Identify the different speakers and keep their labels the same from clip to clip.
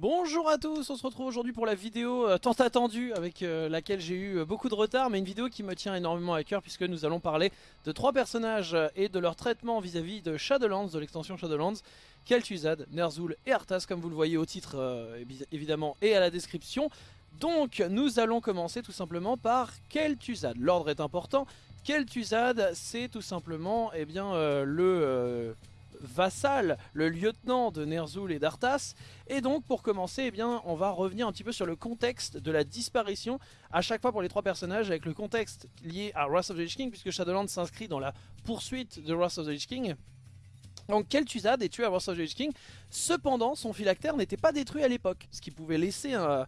Speaker 1: Bonjour à tous, on se retrouve aujourd'hui pour la vidéo euh, tant attendue avec euh, laquelle j'ai eu euh, beaucoup de retard mais une vidéo qui me tient énormément à cœur puisque nous allons parler de trois personnages et de leur traitement vis-à-vis de Shadowlands, de l'extension Shadowlands. Kel'Thuzad, Ner'zhul et Arthas comme vous le voyez au titre évidemment et à la description. Donc nous allons commencer tout simplement par Kel'Thuzad, l'ordre est important. Kel'Thuzad c'est tout simplement eh bien, le vassal, le lieutenant de Ner'zhul et d'Arthas. Et donc pour commencer, eh bien, on va revenir un petit peu sur le contexte de la disparition, à chaque fois pour les trois personnages, avec le contexte lié à Wrath of the Lich King, puisque Shadowlands s'inscrit dans la poursuite de Wrath of the Lich King. Donc Kel'Thuzad est tué à Wrath of the Lich King, cependant son phylactère n'était pas détruit à l'époque, ce qui pouvait laisser un,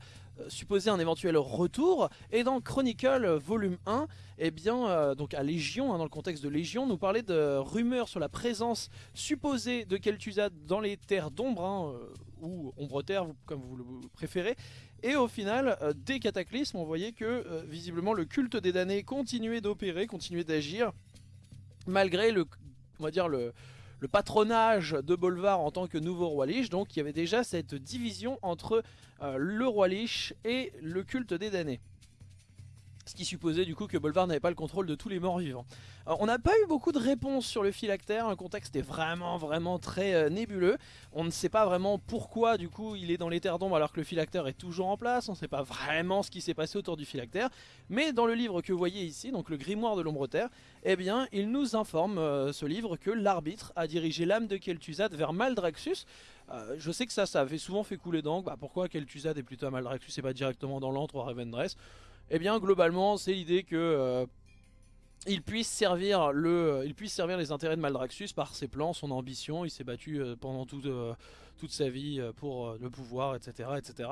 Speaker 1: supposer un éventuel retour. Et dans Chronicle volume 1, eh bien, euh, donc à Légion, hein, dans le contexte de Légion, nous parlait de rumeurs sur la présence supposée de Kel'Thuzad dans les terres d'ombre, hein, euh, ou ombre terre, comme vous le préférez. Et au final, des cataclysmes, on voyait que visiblement le culte des damnés continuait d'opérer, continuait d'agir, malgré le, on va dire le, le patronage de Bolvar en tant que nouveau roi Lich. Donc il y avait déjà cette division entre euh, le roi Lich et le culte des damnés. Ce qui supposait du coup que Bolvar n'avait pas le contrôle de tous les morts vivants. on n'a pas eu beaucoup de réponses sur le phylactère, le contexte est vraiment vraiment très euh, nébuleux. On ne sait pas vraiment pourquoi du coup il est dans les terres d'ombre alors que le phylactère est toujours en place. On ne sait pas vraiment ce qui s'est passé autour du phylactère. Mais dans le livre que vous voyez ici, donc le grimoire de l'ombre terre, eh bien il nous informe euh, ce livre que l'arbitre a dirigé l'âme de Kel'Thuzad vers Maldraxxus. Euh, je sais que ça, ça avait souvent fait couler d'encre. Bah, pourquoi Kel'Thuzad est plutôt à Maldraxxus et pas directement dans l'antre ou à Eh bien globalement c'est l'idée que euh, il puisse servir le, il puisse servir les intérêts de Maldraxxus par ses plans, son ambition. Il s'est battu euh, pendant euh, toute sa vie pour le pouvoir, etc. etc.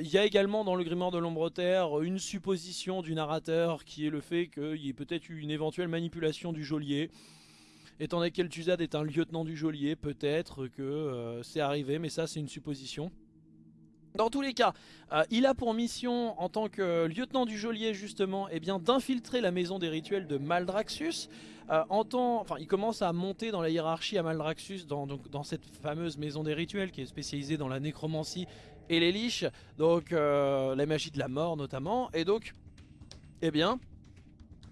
Speaker 1: il y a également dans le grimoire de l'ombre terre une supposition du narrateur qui est le fait qu'il y ait peut-être eu une éventuelle manipulation du geôlier. Étant donné qu'El'Thuzad est un lieutenant du geôlier, peut-être que c'est arrivé, mais ça c'est une supposition. Dans tous les cas, euh, il a pour mission, en tant que lieutenant du geôlier justement, eh d'infiltrer la maison des rituels de Maldraxxus. Euh, en enfin, il commence à monter dans la hiérarchie à Maldraxxus, dans, dans cette fameuse maison des rituels qui est spécialisée dans la nécromancie et les liches, donc euh, la magie de la mort notamment. Et donc, eh bien,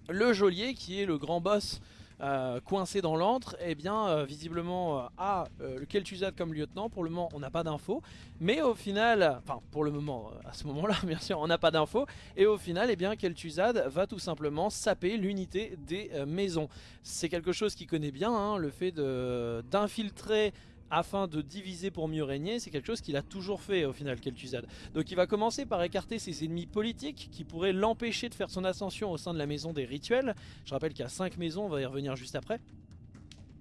Speaker 1: le geôlier qui est le grand boss euh, coincé dans l'antre, et eh bien euh, visiblement euh, a le Kel'Thuzad comme lieutenant. Pour le moment, on n'a pas d'infos, mais au final, enfin pour le moment, à ce moment-là, bien sûr, on n'a pas d'infos. Et au final, et eh bien Kel'Thuzad va tout simplement saper l'unité des maisons. C'est quelque chose qu'il connaît bien, hein, le fait d'infiltrer afin de diviser pour mieux régner, c'est quelque chose qu'il a toujours fait au final Kel'Thuzad. Donc il va commencer par écarter ses ennemis politiques qui pourraient l'empêcher de faire son ascension au sein de la maison des rituels. Je rappelle qu'il y a 5 maisons, on va y revenir juste après.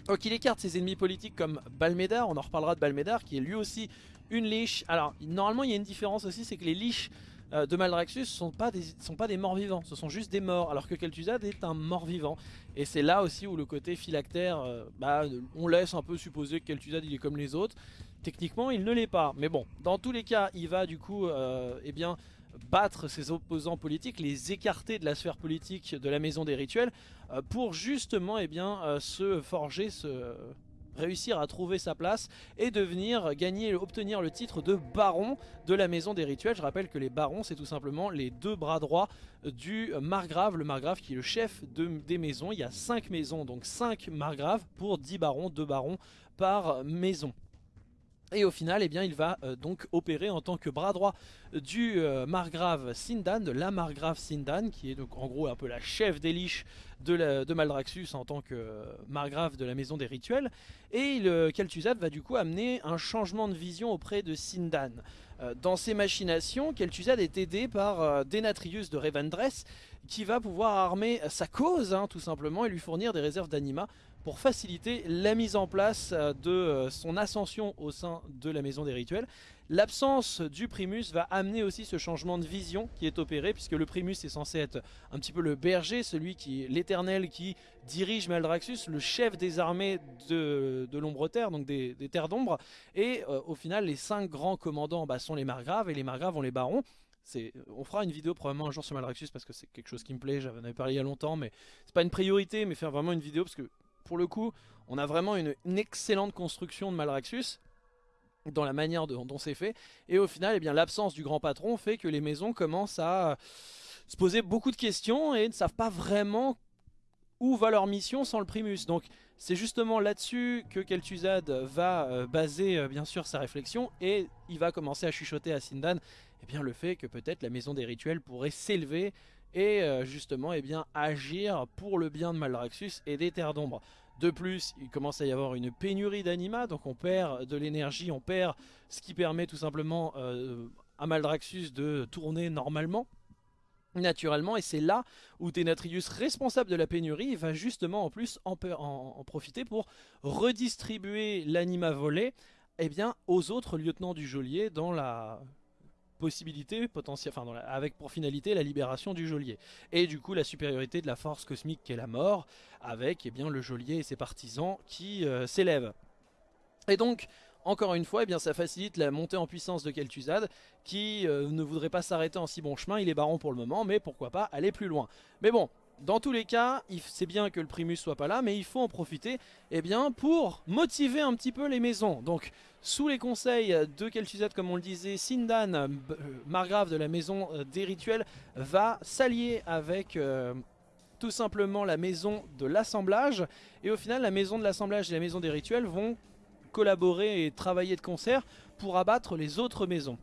Speaker 1: Donc il écarte ses ennemis politiques comme Balmédar, on en reparlera de Balmédar qui est lui aussi une liche. Alors normalement il y a une différence aussi, c'est que les liches euh, de Maldraxxus sont, pas des, sont pas des morts vivants, ce sont juste des morts, alors que Kel'Thuzad est un mort vivant. Et c'est là aussi où le côté phylactère, euh, bah, on laisse un peu supposer que Kel'Thuzad il est comme les autres. Techniquement il ne l'est pas, mais bon, dans tous les cas il va du coup euh, eh bien, battre ses opposants politiques, les écarter de la sphère politique de la maison des rituels, pour justement eh bien, se forger ce réussir à trouver sa place et devenir, gagner, obtenir le titre de baron de la maison des rituels. Je rappelle que les barons c'est tout simplement les deux bras droits du margrave, le margrave qui est le chef de, des maisons. Il y a 5 maisons, donc 5 margraves pour 10 barons, 2 barons par maison. Et au final, eh bien, il va euh, donc opérer en tant que bras droit du euh, margrave Sindan, de la margrave Sindan, qui est donc en gros un peu la chef des liches de, de Maldraxxus en tant que euh, margrave de la maison des rituels. Et le Kel'Thuzad va du coup amener un changement de vision auprès de Sindan. dans ses machinations, Kel'Thuzad est aidé par Denatrius de Revendreth, qui va pouvoir armer sa cause, hein, tout simplement, et lui fournir des réserves d'anima pour faciliter la mise en place euh, de euh, son ascension au sein de la maison des rituels. L'absence du Primus va amener aussi ce changement de vision qui est opéré puisque le Primus est censé être un petit peu le berger, celui qui l'éternel qui dirige Maldraxxus, le chef des armées de, l'ombre terre, donc des, terres d'ombre. Et euh, au final les cinq grands commandants bah, sont les margraves et les margraves ont les barons. On fera une vidéo probablement un jour sur Maldraxxus parce que c'est quelque chose qui me plaît, j'en avais parlé il y a longtemps, mais c'est pas une priorité, mais faire vraiment une vidéo parce que pour le coup, on a vraiment une, excellente construction de Malraxus. dans la manière dont, c'est fait. Et au final, eh bien l'absence du grand patron fait que les maisons commencent à se poser beaucoup de questions et ne savent pas vraiment où va leur mission sans le Primus. Donc c'est justement là-dessus que Kel'Thuzad va euh, baser euh, bien sûr sa réflexion et il va commencer à chuchoter à Sindan eh bien, le fait que peut-être la maison des rituels pourrait s'élever et euh, justement eh agir pour le bien de Maldraxxus et des terres d'ombre. De plus, il commence à y avoir une pénurie d'anima, donc on perd de l'énergie, on perd ce qui permet tout simplement à Maldraxxus de tourner normalement naturellement et c'est là où Tenatrius responsable de la pénurie va justement en plus en, profiter pour redistribuer l'anima volé eh bien, aux autres lieutenants du geôlier dans la possibilité potentielle, enfin avec pour finalité la libération du geôlier et du coup la supériorité de la force cosmique qu'est la mort avec eh bien, le geôlier et ses partisans qui euh, s'élèvent et donc encore une fois, eh bien, ça facilite la montée en puissance de Kel'Thuzad qui euh, ne voudrait pas s'arrêter en si bon chemin. Il est baron pour le moment, mais pourquoi pas aller plus loin. Mais bon, dans tous les cas, c'est bien que le Primus soit pas là, mais il faut en profiter eh bien, pour motiver un petit peu les maisons. Donc, sous les conseils de Kel'Thuzad, comme on le disait, Sindan, euh, margrave de la maison euh, des rituels, va s'allier avec... tout simplement la maison de l'assemblage et au final la maison de l'assemblage et la maison des rituels vont collaborer et travailler de concert pour abattre les autres maisons.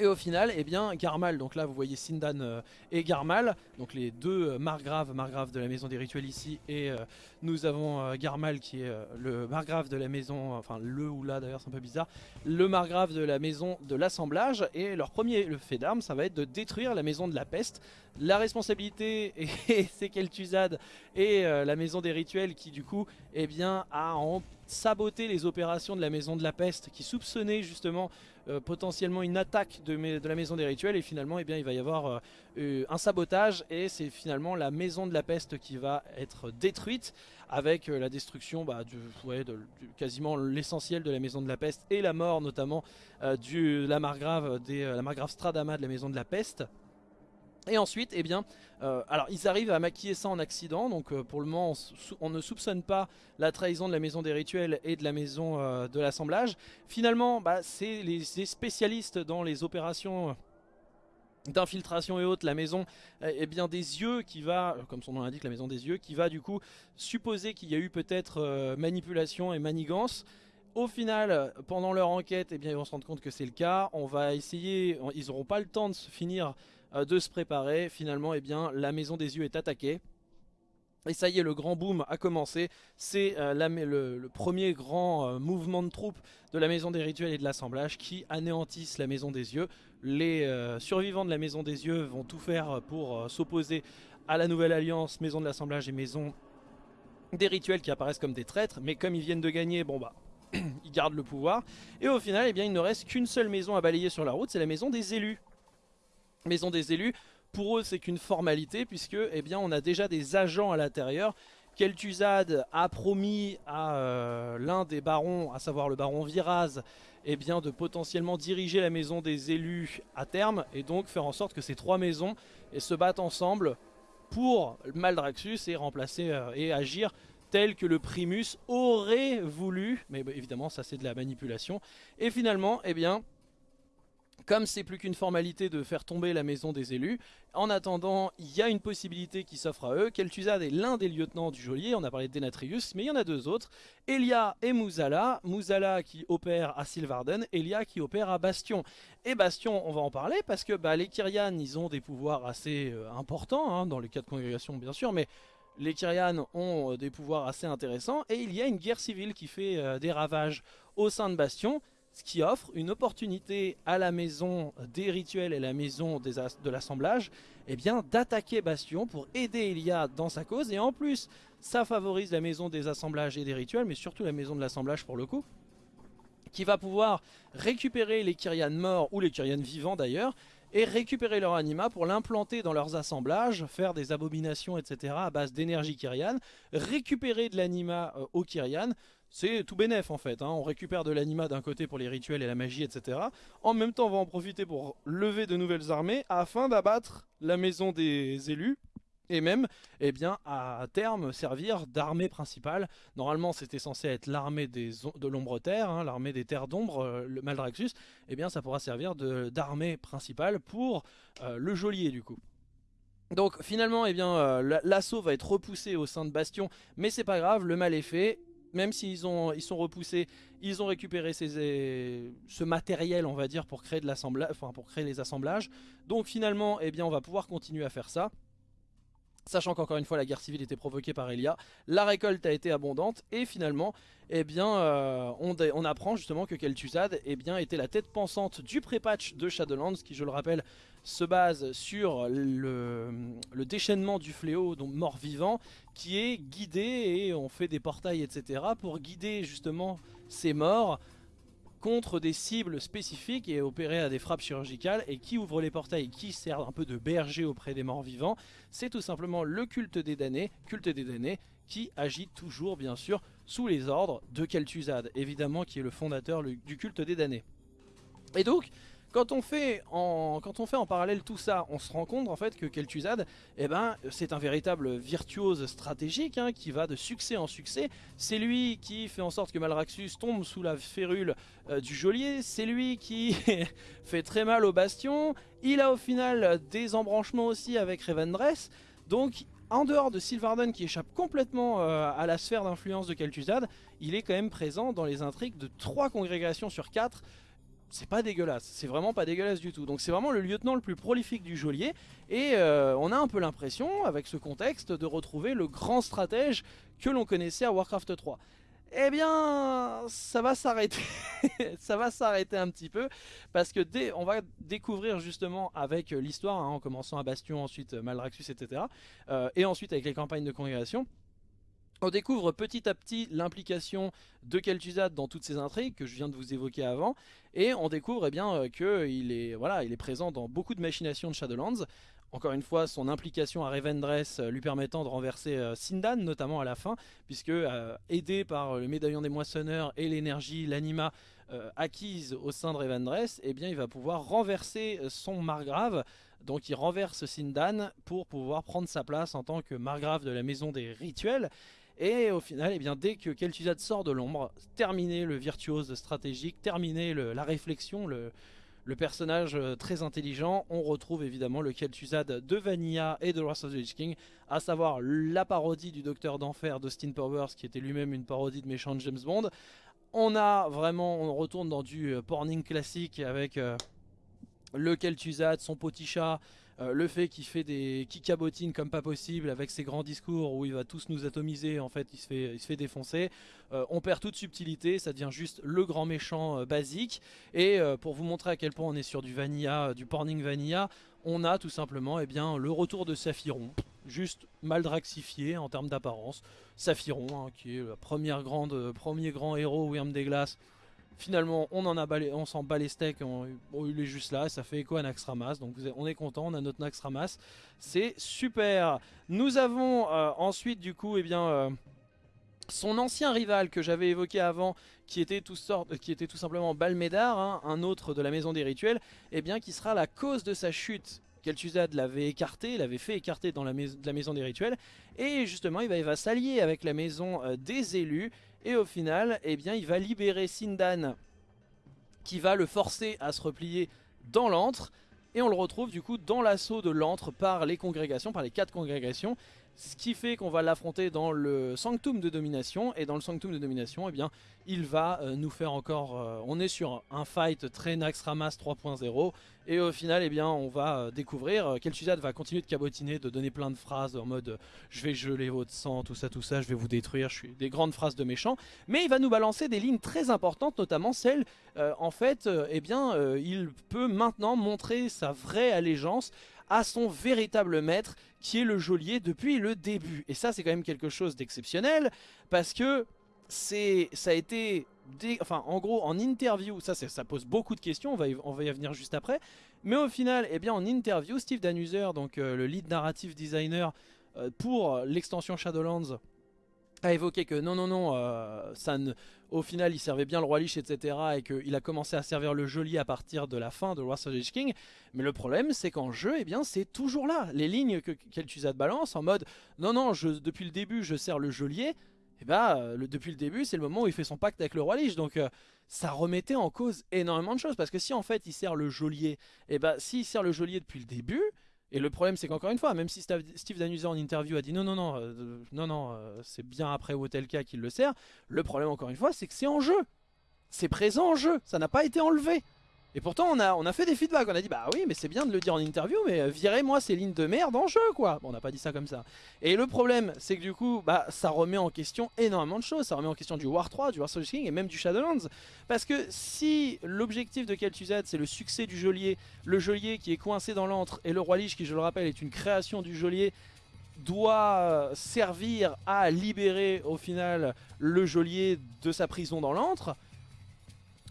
Speaker 1: Et au final, eh bien, Garmal, donc là vous voyez Sindan euh, et Garmal, donc les deux euh, margraves, margraves de la maison des rituels ici, et euh, nous avons Garmal qui est le margrave de la maison, enfin le ou là d'ailleurs c'est un peu bizarre, le margrave de la maison de l'assemblage, et leur premier le fait d'armes ça va être de détruire la maison de la peste. La responsabilité, c'est Kel'Thuzad et la maison des rituels qui du coup, eh bien, a saboté les opérations de la maison de la peste, qui soupçonnait justement euh, potentiellement une attaque de, la maison des rituels et finalement eh bien, il va y avoir euh, euh, un sabotage et c'est finalement la maison de la peste qui va être détruite avec la destruction bah, quasiment l'essentiel de la maison de la peste et la mort notamment du la margrave, la margrave Stradama de la maison de la peste. Et ensuite, eh bien, euh, alors ils arrivent à maquiller ça en accident, donc euh, pour le moment on, ne soupçonne pas la trahison de la maison des rituels et de la maison euh, de l'assemblage. Finalement, bah, c'est les, spécialistes dans les opérations d'infiltration et autres, la maison eh bien des yeux qui va, comme son nom l'indique, la maison des yeux, qui va du coup supposer qu'il y a eu peut-être manipulation et manigance. Au final, pendant leur enquête, eh bien, ils vont se rendre compte que c'est le cas. On va essayer, ils n'auront pas le temps de se finir de se préparer. Finalement, eh bien, la maison des yeux est attaquée. Et ça y est, le grand boom a commencé. C'est euh, le, premier grand euh, mouvement de troupes de la maison des rituels et de l'assemblage qui anéantissent la maison des yeux. Les survivants de la maison des yeux vont tout faire pour s'opposer à la nouvelle alliance maison de l'assemblage et maison des rituels qui apparaissent comme des traîtres. Mais comme ils viennent de gagner, bon bah, ils gardent le pouvoir. Et au final, eh bien, il ne reste qu'une seule maison à balayer sur la route, c'est la maison des élus maison des élus. Pour eux, c'est qu'une formalité puisque eh bien, on a déjà des agents à l'intérieur. Kel'Thuzad a promis à euh, l'un des barons, à savoir le baron Viraz, eh bien, de potentiellement diriger la maison des élus à terme et donc faire en sorte que ces trois maisons se battent ensemble pour Maldraxxus et remplacer euh, et agir tel que le Primus aurait voulu, mais bah, évidemment ça c'est de la manipulation. Et finalement, eh bien, comme c'est plus qu'une formalité de faire tomber la maison des élus, en attendant, il y a une possibilité qui s'offre à eux. Kel'Thuzad est l'un des lieutenants du geôlier, on a parlé de Denatrius, mais il y en a deux autres. Elia et Muzala, Muzala qui opère à Sylvarden, Elia qui opère à Bastion. Et Bastion, on va en parler parce que bah, les Kyrian, ils ont des pouvoirs assez euh, importants, hein, dans les cas de congrégation bien sûr, mais les Kyrian ont euh, des pouvoirs assez intéressants, et il y a une guerre civile qui fait euh, des ravages au sein de Bastion, ce qui offre une opportunité à la maison des rituels et la maison de l'assemblage eh bien d'attaquer Bastion pour aider Elia dans sa cause. Et en plus ça favorise la maison des assemblages et des rituels mais surtout la maison de l'assemblage pour le coup qui va pouvoir récupérer les Kyrian morts ou les Kyrian vivants d'ailleurs et récupérer leur anima pour l'implanter dans leurs assemblages, faire des abominations etc à base d'énergie Kyrian, récupérer de l'anima euh, aux Kyrian, c'est tout bénef en fait, hein. on récupère de l'anima d'un côté pour les rituels et la magie, etc. En même temps, on va en profiter pour lever de nouvelles armées afin d'abattre la maison des élus et même eh bien, à terme servir d'armée principale. Normalement c'était censé être l'armée de l'ombre terre, hein, l'armée des terres d'ombre, euh, le Maldraxxus, eh bien ça pourra servir d'armée principale pour euh, le geôlier du coup. Donc finalement eh bien euh, l'assaut va être repoussé au sein de Bastion, mais c'est pas grave, le mal est fait. Même s'ils ils sont repoussés, ils ont récupéré ce matériel, on va dire, pour créer, pour créer les assemblages. Donc finalement, eh bien, on va pouvoir continuer à faire ça. Sachant qu'encore une fois la guerre civile était provoquée par Elia, la récolte a été abondante et finalement eh bien, euh, on, apprend justement que Kel'Thuzad eh était la tête pensante du pré-patch de Shadowlands qui je le rappelle se base sur le, déchaînement du fléau, donc mort-vivant, qui est guidé et on fait des portails etc. pour guider justement ces morts contre des cibles spécifiques et opérer à des frappes chirurgicales. Et qui ouvre les portails, qui sert un peu de berger auprès des morts vivants, c'est tout simplement le culte des damnés, culte des damnés, qui agit toujours bien sûr sous les ordres de Kel'Thuzad, évidemment qui est le fondateur du culte des damnés. Et donc, quand on, fait en, parallèle tout ça, on se rend compte en fait que Kel'Thuzad, eh ben, c'est un véritable virtuose stratégique hein, qui va de succès en succès. C'est lui qui fait en sorte que Malraxus tombe sous la férule euh, du geôlier, c'est lui qui fait très mal au bastion. Il a au final des embranchements aussi avec Revendreth. Donc en dehors de Sylvarden qui échappe complètement euh, à la sphère d'influence de Kel'Thuzad, il est quand même présent dans les intrigues de trois congrégations sur quatre c'est pas dégueulasse, c'est vraiment pas dégueulasse du tout. Donc c'est vraiment le lieutenant le plus prolifique du geôlier et euh, on a un peu l'impression, avec ce contexte, de retrouver le grand stratège que l'on connaissait à Warcraft 3. Eh bien, ça va s'arrêter, ça va s'arrêter un petit peu, parce que dès, on va découvrir justement avec l'histoire, hein, en commençant à Bastion, ensuite Maldraxxus, etc., euh, et ensuite avec les campagnes de congrégation, on découvre petit à petit l'implication de Kel'Thuzad dans toutes ces intrigues que je viens de vous évoquer avant et on découvre eh bien euh, qu'il est, voilà, il est présent dans beaucoup de machinations de Shadowlands. Encore une fois, son implication à Revendreth euh, lui permettant de renverser euh, Sindan, notamment à la fin, puisque aidé par le médaillon des moissonneurs et l'énergie, l'anima acquise au sein de Revendreth, eh bien, il va pouvoir renverser son margrave. Donc il renverse Sindan pour pouvoir prendre sa place en tant que margrave de la maison des rituels. Et au final, eh bien, dès que Kel'Thuzad sort de l'ombre, terminé le virtuose stratégique, terminé la réflexion, le, personnage euh, très intelligent, on retrouve évidemment le Kel'Thuzad de Vanilla et de Wrath of the Lich King, à savoir la parodie du Docteur d'Enfer d'Austin Powers, qui était lui-même une parodie de méchant James Bond. On a vraiment, on retourne dans du euh, porning classique avec euh, le Kel'Thuzad, son petit chat, euh, le fait qu'il fait des qui cabotine comme pas possible avec ses grands discours où il va tous nous atomiser, en fait il se fait, il se fait défoncer. Euh, on perd toute subtilité, ça devient juste le grand méchant euh, basique. Et pour vous montrer à quel point on est sur du vanilla, du porning vanilla, on a tout simplement eh bien, le retour de Saphiron, juste mal draxifié en termes d'apparence. Saphiron, hein, qui est le premier grand héros Wyrm des Glaces Finalement, on on s'en bat les steaks, il est juste là, ça fait écho à Naxxramas, donc on est content, on a notre Naxxramas, c'est super. Nous avons euh, ensuite du coup, eh bien, euh, son ancien rival que j'avais évoqué avant, qui était tout, simplement Balmédar, hein, un autre de la Maison des Rituels, eh bien, qui sera la cause de sa chute. Kel'Thuzad l'avait écarté, l'avait fait écarter dans la, Maison des Rituels, et justement il va, il va s'allier avec la Maison euh, des Élus, et au final, eh bien, il va libérer Sindan qui va le forcer à se replier dans l'antre. Et on le retrouve du coup dans l'assaut de l'antre par les congrégations, par les quatre congrégations. Ce qui fait qu'on va l'affronter dans le Sanctum de Domination. Et dans le Sanctum de Domination, eh bien, il va euh, nous faire encore... Euh, on est sur un fight très Naxxramas 3.0. Et au final, eh bien, on va euh, découvrir, Kel'Thuzad va continuer de cabotiner, de donner plein de phrases en mode Je vais geler votre sang, tout ça, tout ça, je vais vous détruire », je suis des grandes phrases de méchants. Mais il va nous balancer des lignes très importantes, notamment celle, en fait, eh bien, il peut maintenant montrer sa vraie allégeance à son véritable maître, qui est le geôlier depuis le début. Et ça, c'est quand même quelque chose d'exceptionnel, parce que ça a été enfin en gros en interview, ça ça pose beaucoup de questions, on va, y, on va venir juste après, mais au final, eh bien en interview, Steve Danuser, donc euh, le lead narrative designer euh, pour l'extension Shadowlands, a évoqué que non, non, non, euh, ça ne, au final il servait bien le roi Lich, etc. Et qu'il a commencé à servir le geôlier à partir de la fin de Wars of the King. Mais le problème c'est qu'en jeu, eh bien c'est toujours là. Les lignes que Kel'Thuzad balance en mode non, non, je, depuis le début je sers le geôlier. Et eh bah ben, le, depuis le début c'est le moment où il fait son pacte avec le roi Lich. Donc euh, ça remettait en cause énormément de choses. Parce que si en fait il sert le geôlier, et eh bah s'il sert le geôlier depuis le début... Et le problème c'est qu'encore une fois, même si Steve Danuser en interview a dit non non non, euh, non non, euh, c'est bien après Wotelka qu'il le sert, le problème encore une fois c'est que c'est en jeu. C'est présent en jeu, ça n'a pas été enlevé. Et pourtant on a, on a fait des feedbacks, on a dit bah oui mais c'est bien de le dire en interview mais euh, virez-moi ces lignes de merde en jeu quoi. Bon on n'a pas dit ça comme ça. Et le problème c'est que du coup bah ça remet en question énormément de choses. Ça remet en question du War 3, du War Soldier King et même du Shadowlands. Parce que si l'objectif de Kel'Thuzad c'est le succès du geôlier Le geôlier qui est coincé dans l'antre et le roi Lich qui je le rappelle est une création du geôlier doit euh, servir à libérer au final le geôlier de sa prison dans l'antre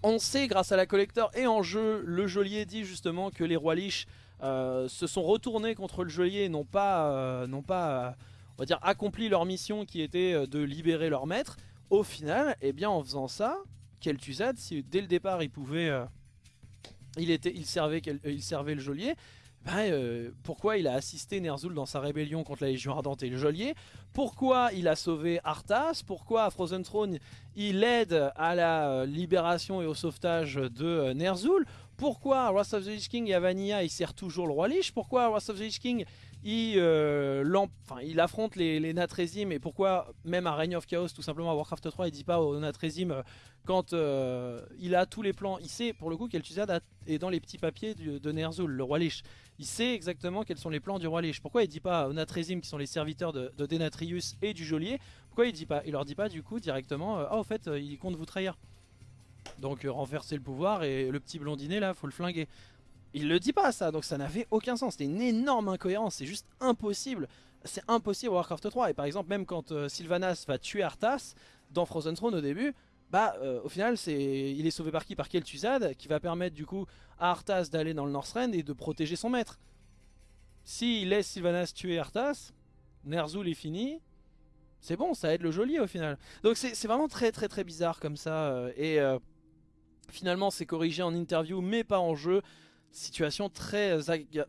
Speaker 1: on sait grâce à la collector et en jeu, le geôlier dit justement que les rois liches euh, se sont retournés contre le geôlier et n'ont pas, euh, pas euh, on va dire, accompli leur mission qui était de libérer leur maître. Au final, eh bien, en faisant ça, Kel'Thuzad, si dès le départ il pouvait... il, était, il servait le geôlier, ben, pourquoi il a assisté Ner'zhul dans sa rébellion contre la Légion Ardente et le Geôlier, pourquoi il a sauvé Arthas, pourquoi à Frozen Throne il aide à la euh, libération et au sauvetage de euh, Ner'zhul, pourquoi à Wrath of the Lich King et à Vanilla il sert toujours le roi Lich, pourquoi à Wrath of the Lich King il, euh, il affronte les, les et pourquoi même à Reign of Chaos tout simplement à Warcraft 3 il dit pas aux Natrezim quand il a tous les plans, il sait pour le coup qu'El'Thuzad est dans les petits papiers de Ner'zhul, le roi Lich il sait exactement quels sont les plans du roi Lich. Pourquoi il dit pas aux Natrezim qui sont les serviteurs de, Denatrius et du geôlier Pourquoi il dit pas Il leur dit pas du coup directement euh, Ah au fait euh, il compte vous trahir. Donc euh, renverser le pouvoir et le petit blondinet là faut le flinguer. Il le dit pas ça donc ça n'avait aucun sens. C'était une énorme incohérence. C'est juste impossible. C'est impossible Warcraft 3 et par exemple même quand Sylvanas va tuer Arthas dans Frozen Throne au début bah au final c'est il est sauvé par qui? Par Kel'Thuzad qui va permettre du coup à Arthas d'aller dans le Northrend et de protéger son maître. S'il laisse Sylvanas tuer Arthas, Ner'zhul est fini, c'est bon, ça aide le geôlier au final. Donc c'est vraiment très très très bizarre comme ça euh, et euh, finalement c'est corrigé en interview mais pas en jeu. Situation très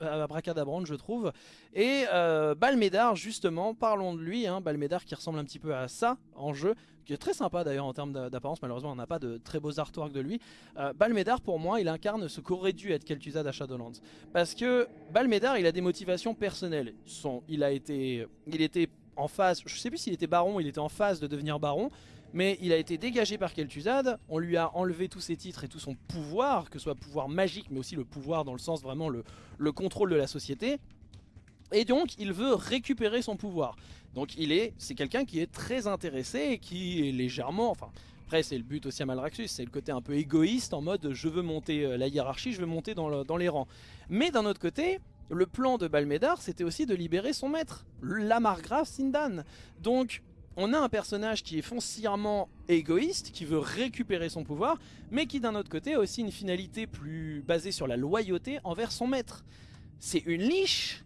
Speaker 1: abracadabrante je trouve. Et euh, Balmédar justement, parlons de lui, hein, Balmédar qui ressemble un petit peu à ça en jeu, qui est très sympa d'ailleurs en termes d'apparence, malheureusement on n'a pas de très beaux artworks de lui. Euh, Balmédar pour moi il incarne ce qu'aurait dû être Kel'Thuzad à Shadowlands. Parce que Balmédar il a des motivations personnelles. Son, il, a été, il était en phase, je sais plus s'il était baron, il était en phase de devenir baron, mais il a été dégagé par Kel'Thuzad, on lui a enlevé tous ses titres et tout son pouvoir, que ce soit pouvoir magique, mais aussi le pouvoir dans le sens vraiment le, le contrôle de la société. Et donc il veut récupérer son pouvoir. Donc il est, c'est quelqu'un qui est très intéressé et qui est légèrement, enfin après c'est le but aussi à Malraxus, c'est le côté un peu égoïste en mode je veux monter euh, la hiérarchie, je veux monter dans, dans les rangs. Mais d'un autre côté, le plan de Balmédar c'était aussi de libérer son maître, la margrave Sindan. Donc on a un personnage qui est foncièrement égoïste, qui veut récupérer son pouvoir, mais qui d'un autre côté a aussi une finalité plus basée sur la loyauté envers son maître. C'est une liche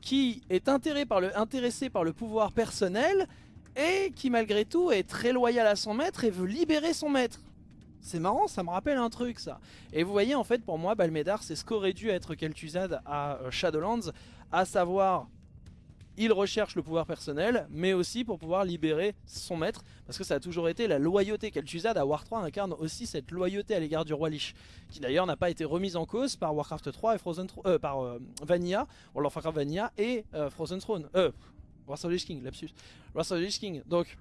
Speaker 1: qui est intéressé par le pouvoir personnel et qui malgré tout est très loyal à son maître et veut libérer son maître. C'est marrant, ça me rappelle un truc ça. Et vous voyez en fait pour moi Balmédar c'est ce qu'aurait dû être Kel'Thuzad à euh, Shadowlands, à savoir il recherche le pouvoir personnel, mais aussi pour pouvoir libérer son maître, parce que ça a toujours été la loyauté. Kel'Thuzad à War 3 incarne aussi cette loyauté à l'égard du roi Lich, qui d'ailleurs n'a pas été remise en cause par Warcraft 3 et Frozen euh, par euh, Vanilla, World of Warcraft Vanilla et euh, Frozen Throne, euh, Warcraft Lich King, lapsus, Lich King. Donc,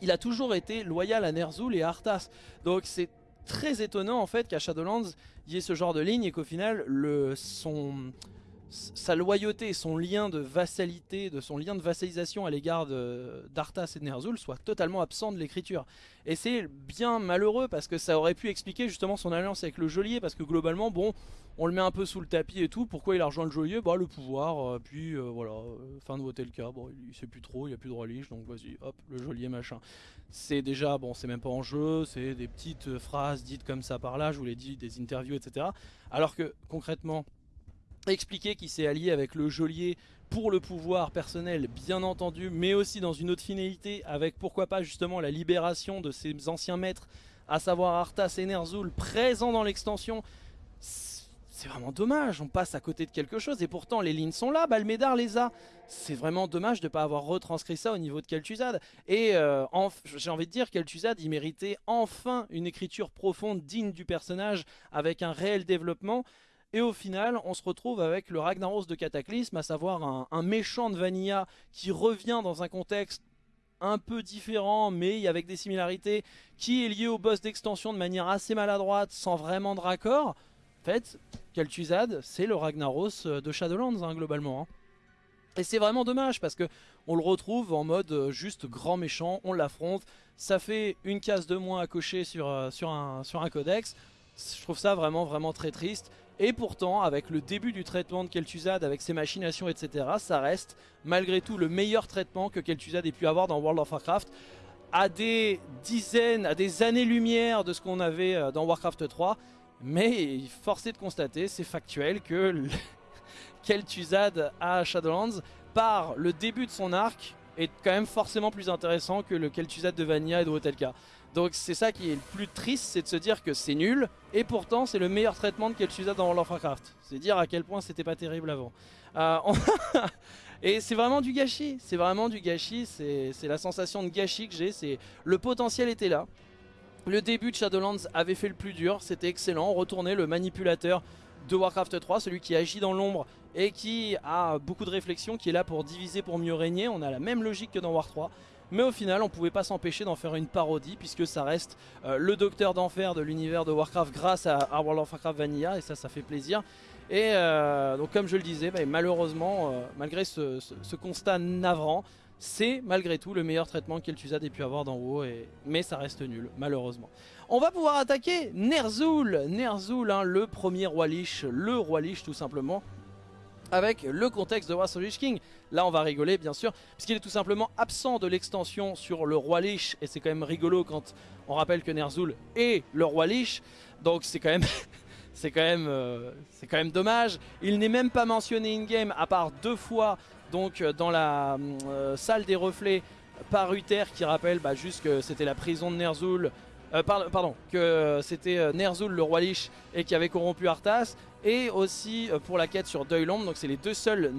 Speaker 1: il a toujours été loyal à Ner'zhul et à Arthas, donc c'est très étonnant en fait qu'à Shadowlands il y ait ce genre de ligne et qu'au final son sa loyauté, son lien de vassalité, de son lien de vassalisation à l'égard d'Arthas et de Ner'zhul soit totalement absent de l'écriture. Et c'est bien malheureux parce que ça aurait pu expliquer justement son alliance avec le geôlier parce que globalement, bon, on le met un peu sous le tapis et tout. Pourquoi il a rejoint le geôlier? Bah le pouvoir, euh, puis euh, voilà, euh, fin de voter le cas. Bon, il sait plus trop, il a plus de liche, donc vas-y, hop, le geôlier machin. C'est déjà, bon, c'est même pas en jeu, c'est des petites phrases dites comme ça par là, je vous l'ai dit, des interviews, etc. Alors que concrètement, expliquer qu'il s'est allié avec le geôlier pour le pouvoir personnel bien entendu, mais aussi dans une autre finalité avec pourquoi pas justement la libération de ses anciens maîtres, à savoir Arthas et Ner'zhul présents dans l'extension. C'est vraiment dommage, on passe à côté de quelque chose et pourtant les lignes sont là, Balmédar les a. C'est vraiment dommage de ne pas avoir retranscrit ça au niveau de Kel'Thuzad. Et euh, j'ai envie de dire, Kel'Thuzad il méritait enfin une écriture profonde digne du personnage avec un réel développement. Et au final, on se retrouve avec le Ragnaros de Cataclysme, à savoir un, méchant de Vanilla qui revient dans un contexte un peu différent, mais avec des similarités, qui est lié au boss d'extension de manière assez maladroite, sans vraiment de raccord. En fait, Kel'Thuzad, c'est le Ragnaros euh, de Shadowlands, hein, globalement. Hein. Et c'est vraiment dommage, parce que on le retrouve en mode euh, juste grand méchant, on l'affronte, ça fait une case de moins à cocher euh, sur, un, sur un codex. Je trouve ça vraiment, vraiment très triste. Et pourtant, avec le début du traitement de Kel'Thuzad, avec ses machinations, etc., ça reste malgré tout le meilleur traitement que Kel'Thuzad ait pu avoir dans World of Warcraft à des dizaines, à des années-lumière de ce qu'on avait euh, dans Warcraft 3. Mais force est de constater, c'est factuel, que Kel'Thuzad à Shadowlands, par le début de son arc, est quand même forcément plus intéressant que le Kel'Thuzad de Vanilla et de Wotelka. Donc c'est ça qui est le plus triste, c'est de se dire que c'est nul, et pourtant c'est le meilleur traitement de Kel'Thuzad dans World of Warcraft. C'est dire à quel point c'était pas terrible avant. Euh, et c'est vraiment du gâchis, c'est vraiment du gâchis, c'est la sensation de gâchis que j'ai, c'est le potentiel était là. Le début de Shadowlands avait fait le plus dur, c'était excellent, on retournait le manipulateur de Warcraft 3, celui qui agit dans l'ombre et qui a beaucoup de réflexion, qui est là pour diviser pour mieux régner, on a la même logique que dans War 3. Mais au final, on pouvait pas s'empêcher d'en faire une parodie puisque ça reste euh, le docteur d'enfer de l'univers de Warcraft grâce à, World of Warcraft Vanilla et ça, ça fait plaisir. Et euh, donc comme je le disais, bah, malheureusement, euh, malgré ce, constat navrant, c'est malgré tout le meilleur traitement qu'El'Thuzad ait pu avoir dans WoW, mais ça reste nul, malheureusement. On va pouvoir attaquer Ner'zhul, Ner'zhul, hein, le premier roi Lich, le roi Lich tout simplement, avec le contexte de of Lich King. Là on va rigoler bien sûr, puisqu'il est tout simplement absent de l'extension sur le roi Lich, et c'est quand même rigolo quand on rappelle que Ner'zhul est le roi Lich, donc c'est quand même... c'est quand, euh, dommage. Il n'est même pas mentionné in-game, à part deux fois, donc euh, dans la euh, salle des reflets, par Uther, qui rappelle bah, juste que c'était la prison de Ner'zhul, pardon, que c'était Ner'zhul le roi Lich et qui avait corrompu Arthas et aussi euh, pour la quête sur Deuilland. Donc c'est les deux seules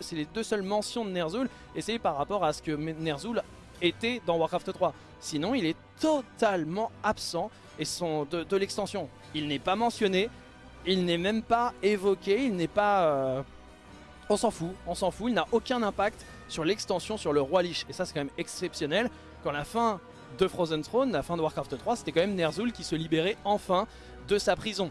Speaker 1: c'est les deux mentions de Ner'zhul et c'est par rapport à ce que Ner'zhul était dans Warcraft 3. Sinon, il est totalement absent et son de, l'extension. Il n'est pas mentionné, il n'est même pas évoqué, il n'est pas euh, on s'en fout, on s'en fout, il n'a aucun impact sur l'extension sur le roi Lich et ça c'est quand même exceptionnel quand la fin de Frozen Throne, la fin de Warcraft 3, c'était quand même Ner'zhul qui se libérait enfin de sa prison.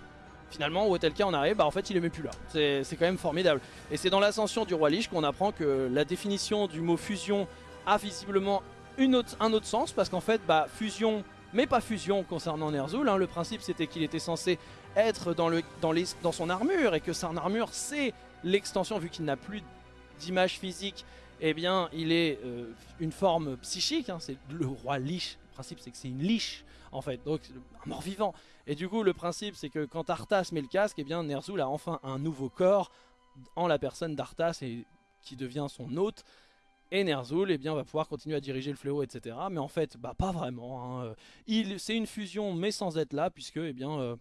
Speaker 1: Finalement, où tel cas on arrive, bah en fait il est même plus là. C'est quand même formidable. Et c'est dans l'ascension du roi Lich qu'on apprend que la définition du mot fusion a visiblement une autre, un autre sens, parce qu'en fait, bah, fusion, mais pas fusion concernant Ner'zhul. Hein. Le principe c'était qu'il était censé être dans, le, dans, dans son armure, et que son armure c'est l'extension, vu qu'il n'a plus d'image physique, eh bien il est euh, une forme psychique, hein. c'est le roi Lich. Le principe c'est que c'est une liche en fait, donc un mort-vivant. Et du coup, le principe, c'est que quand Arthas met le casque, eh bien Ner'zhul a enfin un nouveau corps en la personne d'Arthas et qui devient son hôte. Et Ner'zhul eh bien, va pouvoir continuer à diriger le fléau, etc. Mais en fait, bah, pas vraiment. Hein. C'est une fusion, mais sans être là, puisque eh bien, euh,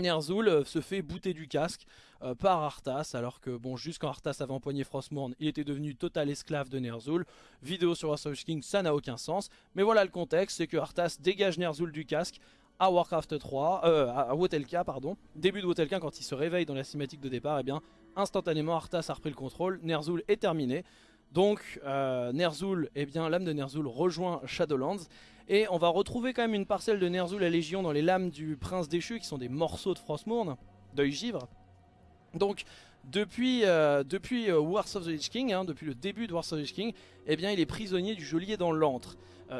Speaker 1: Ner'zhul euh, se fait bouter du casque euh, par Arthas, alors que bon, juste quand Arthas avait empoigné Frostmourne, il était devenu total esclave de Ner'zhul. Vidéo sur Wars King, ça n'a aucun sens. Mais voilà le contexte, c'est que Arthas dégage Ner'zhul du casque à Warcraft 3, euh, à Wotelka, pardon. Début de Wotelka, quand il se réveille dans la cinématique de départ, et eh bien, instantanément Arthas a repris le contrôle, Ner'zhul est terminé. Donc Ner'zhul, eh bien l'âme de Ner'zhul rejoint Shadowlands et on va retrouver quand même une parcelle de Ner'zhul à Légion dans les lames du prince déchu qui sont des morceaux de Frostmourne, d'œil givre. Donc depuis, euh, depuis euh, Wars of the Lich King, hein, depuis le début de Wars of the Lich King, eh bien il est prisonnier du geôlier dans l'antre.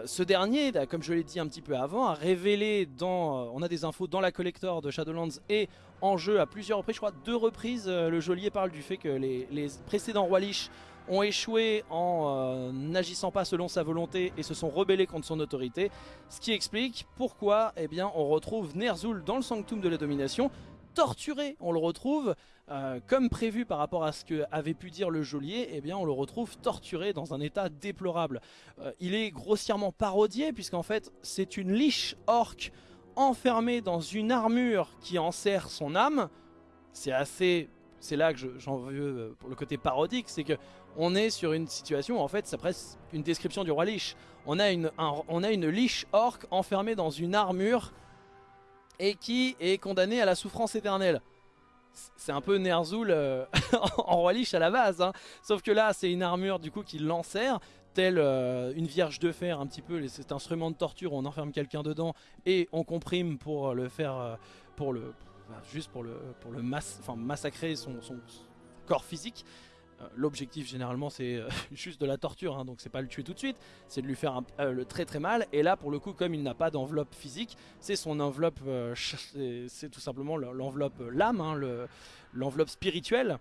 Speaker 1: ce dernier, comme je l'ai dit un petit peu avant, a révélé dans, on a des infos dans la collector de Shadowlands et en jeu à plusieurs reprises, je crois deux reprises, le geôlier parle du fait que les, les précédents rois Lich ont échoué en euh, n'agissant pas selon sa volonté et se sont rebellés contre son autorité. Ce qui explique pourquoi eh bien, on retrouve Ner'zhul dans le Sanctum de la Domination, torturé. On le retrouve euh, comme prévu par rapport à ce que avait pu dire le geôlier, eh bien on le retrouve torturé dans un état déplorable. Euh, il est grossièrement parodié puisqu'en fait c'est une liche orque enfermée dans une armure qui enserre son âme. C'est assez... C'est là que j'en veux pour le côté parodique, c'est que on est sur une situation où en fait c'est presque une description du roi liche. On a une, on a une liche orque enfermée dans une armure et qui est condamnée à la souffrance éternelle c'est un peu Ner'zhul euh, en roi liche à la base. Hein. Sauf que là, c'est une armure du coup qui l'enserre, telle euh, une vierge de fer un petit peu, cet instrument de torture on enferme quelqu'un dedans et on comprime pour le faire, euh, pour le, juste pour le, pour le massacrer son corps physique. Euh, l'objectif généralement c'est euh, juste de la torture, hein, donc c'est pas le tuer tout de suite, c'est de lui faire euh, le très très mal. Et là pour le coup comme il n'a pas d'enveloppe physique, c'est son enveloppe, c'est tout simplement l'enveloppe l'âme, hein, l'enveloppe spirituelle.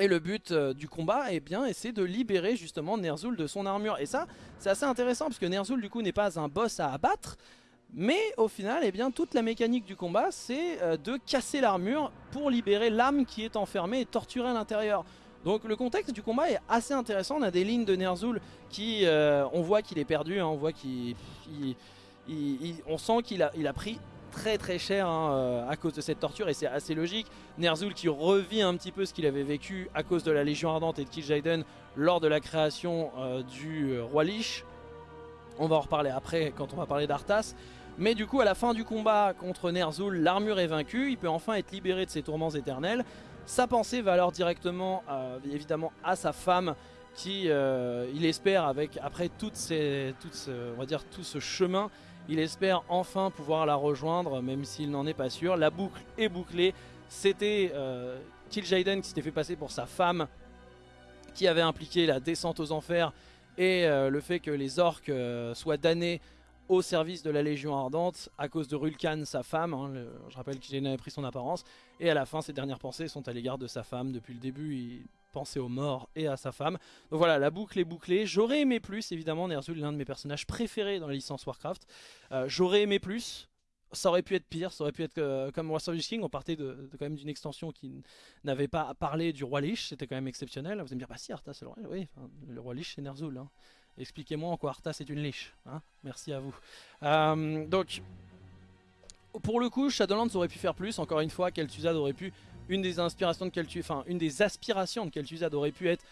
Speaker 1: Et le but du combat, eh bien, c'est de libérer justement Ner'zhul de son armure. Et ça, c'est assez intéressant parce que Ner'zhul du coup n'est pas un boss à abattre, mais au final, eh bien, toute la mécanique du combat, c'est de casser l'armure pour libérer l'âme qui est enfermée et torturée à l'intérieur. Donc le contexte du combat est assez intéressant, on a des lignes de Ner'zhul qui, euh, on voit qu'il est perdu, hein. on voit qu'il, sent qu'il a, il a pris très très cher hein, euh, à cause de cette torture et c'est assez logique. Ner'zhul qui revit un petit peu ce qu'il avait vécu à cause de la Légion Ardente et de Kil'jaeden lors de la création euh, du Roi Lich. On va en reparler après quand on va parler d'Arthas. Mais du coup à la fin du combat contre Ner'zhul, l'armure est vaincue, il peut enfin être libéré de ses tourments éternels. Sa pensée va alors directement euh, évidemment à sa femme qui euh, il espère avec après tout ce chemin il espère enfin pouvoir la rejoindre même s'il n'en est pas sûr. La boucle est bouclée. C'était euh, qui s'était fait passer pour sa femme qui avait impliqué la descente aux enfers et euh, le fait que les orques soient damnés au service de la Légion Ardente à cause de Rulkan, sa femme. Hein, je rappelle qu'il avait pris son apparence. Et à la fin, ses dernières pensées sont à l'égard de sa femme. Depuis le début, il pensait aux morts et à sa femme. Donc voilà, la boucle est bouclée. J'aurais aimé plus, évidemment. Ner'zhul l'un de mes personnages préférés dans la licence Warcraft. Euh, j'aurais aimé plus. Ça aurait pu être pire, ça aurait pu être euh, comme War of King, on partait de, quand même d'une extension qui n'avait pas parlé du roi Lich, c'était quand même exceptionnel. Vous allez me dire, bah si Arthas c'est le roi, oui, le roi Lich c'est Ner'zhul. Hein. Expliquez-moi en quoi Arthas est une liche. Hein Merci à vous. Euh, donc, pour le coup, Shadowlands aurait pu faire plus. Encore une fois, Kel'Thuzad aurait pu... Une des inspirations de Kel'Thuzad, enfin, une des aspirations de Kel'Thuzad aurait pu être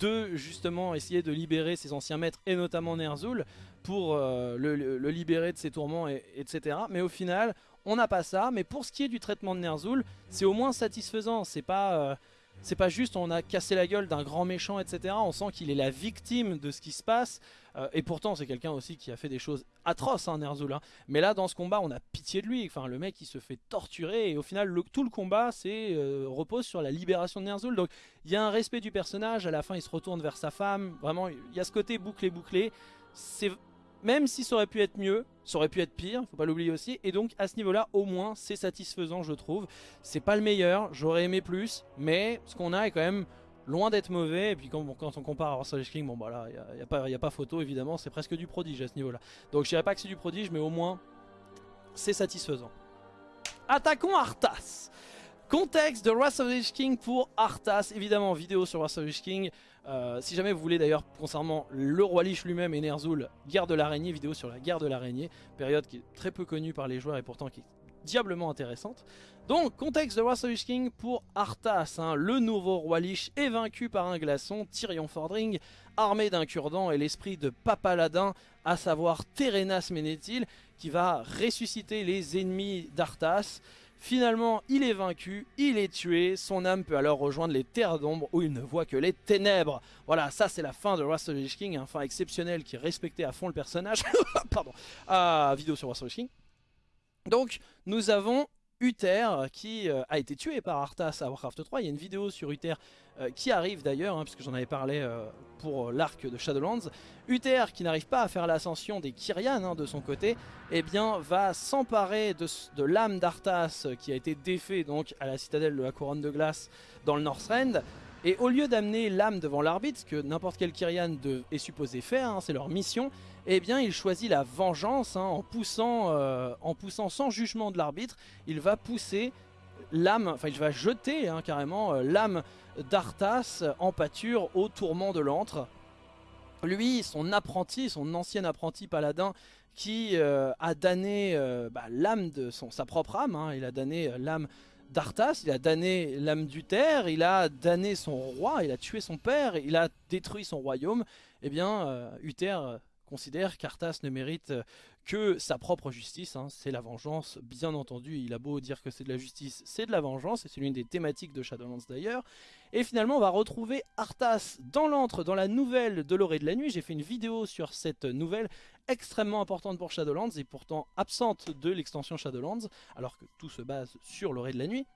Speaker 1: de justement essayer de libérer ses anciens maîtres et notamment Ner'zhul pour euh, le, libérer de ses tourments, et, etc. Mais au final, on n'a pas ça. Mais pour ce qui est du traitement de Ner'zhul, c'est au moins satisfaisant. C'est pas... Euh, c'est pas juste on a cassé la gueule d'un grand méchant, etc. On sent qu'il est la victime de ce qui se passe. Euh, et pourtant, c'est quelqu'un aussi qui a fait des choses atroces, hein, Ner'zhul. Mais là, dans ce combat, on a pitié de lui. Enfin, le mec, il se fait torturer. Et au final, tout le combat euh, repose sur la libération de Ner'zhul. Donc, il y a un respect du personnage. À la fin, il se retourne vers sa femme. Vraiment, il y a ce côté bouclé-bouclé. C'est même si ça aurait pu être mieux, ça aurait pu être pire, faut pas l'oublier aussi. Et donc à ce niveau-là, au moins, c'est satisfaisant, je trouve. C'est pas le meilleur, j'aurais aimé plus, mais ce qu'on a est quand même loin d'être mauvais. Et puis quand, on compare à Russell King, bon bah là, il a, pas photo évidemment, c'est presque du prodige à ce niveau-là. Donc je dirais pas que c'est du prodige, mais au moins, c'est satisfaisant. Attaquons Arthas Contexte de Wrath of the King pour Arthas, évidemment vidéo sur Wrath of the King. Euh, si jamais vous voulez d'ailleurs concernant le roi Lich lui-même et Ner'zhul, guerre de l'araignée, vidéo sur la guerre de l'araignée, période qui est très peu connue par les joueurs et pourtant qui est diablement intéressante. Donc, contexte de the King pour Arthas, hein. le nouveau roi Lich est vaincu par un glaçon, Tyrion Fordring, armé d'un cure-dent et l'esprit de Papaladin, à savoir Terenas Ménéthil, qui va ressusciter les ennemis d'Arthas. Finalement, il est vaincu, il est tué, son âme peut alors rejoindre les terres d'ombre où il ne voit que les ténèbres. Voilà, ça c'est la fin de Wrath of King, un fin exceptionnel qui respectait à fond le personnage. Pardon, ah, vidéo sur Wrath of King. Donc, nous avons Uther qui euh, a été tué par Arthas à Warcraft 3. Il y a une vidéo sur Uther euh, qui arrive d'ailleurs, hein, puisque j'en avais parlé euh, pour l'arc de Shadowlands. Uther qui n'arrive pas à faire l'ascension des Kyrian hein, de son côté, eh bien va s'emparer de, l'âme d'Arthas qui a été défait donc à la citadelle de la couronne de glace dans le Northrend. Et au lieu d'amener l'âme devant l'arbitre, ce que n'importe quel Kyrian est supposé faire, hein, c'est leur mission, eh bien il choisit la vengeance en, poussant, en poussant sans jugement de l'arbitre, il va pousser l'âme, enfin il va jeter hein, carrément l'âme d'Arthas en pâture au tourment de l'antre. Lui, son apprenti, son ancien apprenti paladin, qui a damné bah, l'âme de sa propre âme, hein. il a damné l'âme d'Arthas, il a damné l'âme du terre, il a damné son roi, il a tué son père, il a détruit son royaume, eh bien euh, Uther euh, considère qu'Arthas ne mérite euh, que sa propre justice, hein. c'est la vengeance, bien entendu, il a beau dire que c'est de la justice, c'est de la vengeance, et c'est l'une des thématiques de Shadowlands d'ailleurs, et finalement on va retrouver Arthas dans l'antre, dans la nouvelle de l'orée de la nuit, j'ai fait une vidéo sur cette nouvelle, extrêmement importante pour Shadowlands, et pourtant absente de l'extension Shadowlands, alors que tout se base sur l'orée de la nuit,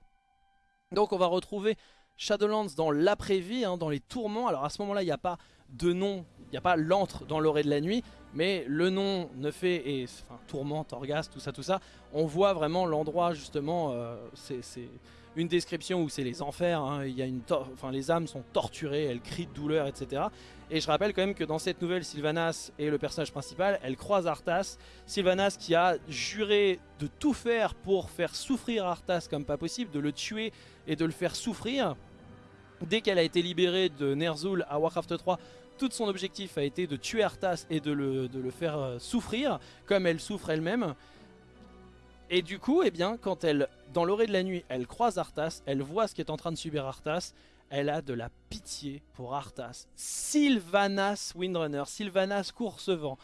Speaker 1: donc on va retrouver Shadowlands dans l'après-vie, hein, dans les tourments, alors à ce moment là il n'y a pas de nom, il n'y a pas l'antre dans l'orée de la nuit, mais le nom ne fait, et enfin, tourmente, orgasme, tout ça, tout ça, on voit vraiment l'endroit justement, euh, c'est une description où c'est les enfers, hein, il y a une enfin, les âmes sont torturées, elles crient de douleur, etc. Et je rappelle quand même que dans cette nouvelle, Sylvanas est le personnage principal, elle croise Arthas, Sylvanas qui a juré de tout faire pour faire souffrir Arthas comme pas possible, de le tuer et de le faire souffrir. Dès qu'elle a été libérée de Ner'zhul à Warcraft 3, tout son objectif a été de tuer Arthas et de le, faire euh, souffrir, comme elle souffre elle-même. Et du coup, eh bien, quand elle, dans l'orée de la nuit, elle croise Arthas, elle voit ce qui est en train de subir Arthas, elle a de la pitié pour Arthas. Sylvanas Windrunner, Sylvanas Coursevent,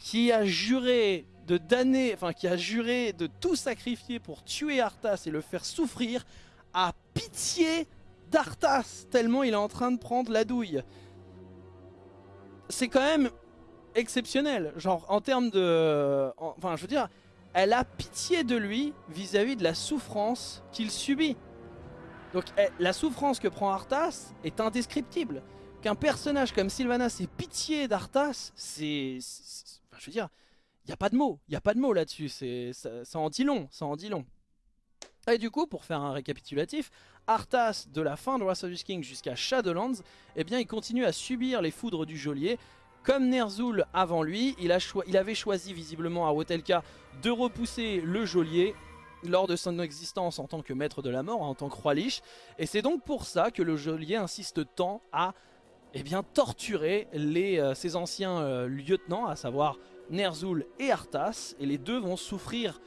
Speaker 1: qui a juré de damner, enfin qui a juré de tout sacrifier pour tuer Arthas et le faire souffrir, a pitié d'Arthas, tellement il est en train de prendre la douille c'est quand même exceptionnel. Genre, en termes de... enfin, je veux dire, elle a pitié de lui vis-à-vis de la souffrance qu'il subit. Donc, la souffrance que prend Arthas est indescriptible. Qu'un personnage comme Sylvanas ait pitié d'Arthas, c'est... Enfin, je veux dire, il n'y a pas de mots. Il a pas de mots là-dessus. Ça, ça en dit long, ça en dit long. Et du coup, pour faire un récapitulatif, Arthas, de la fin de Wrath of the King jusqu'à Shadowlands, eh bien, il continue à subir les foudres du geôlier. Comme Ner'zhul avant lui, il, avait choisi visiblement à Wotelka de repousser le geôlier lors de son existence en tant que maître de la mort, en tant que roi liche. Et c'est donc pour ça que le geôlier insiste tant à eh bien, torturer euh, ses anciens euh, lieutenants, à savoir Ner'zhul et Arthas. Et les deux vont souffrir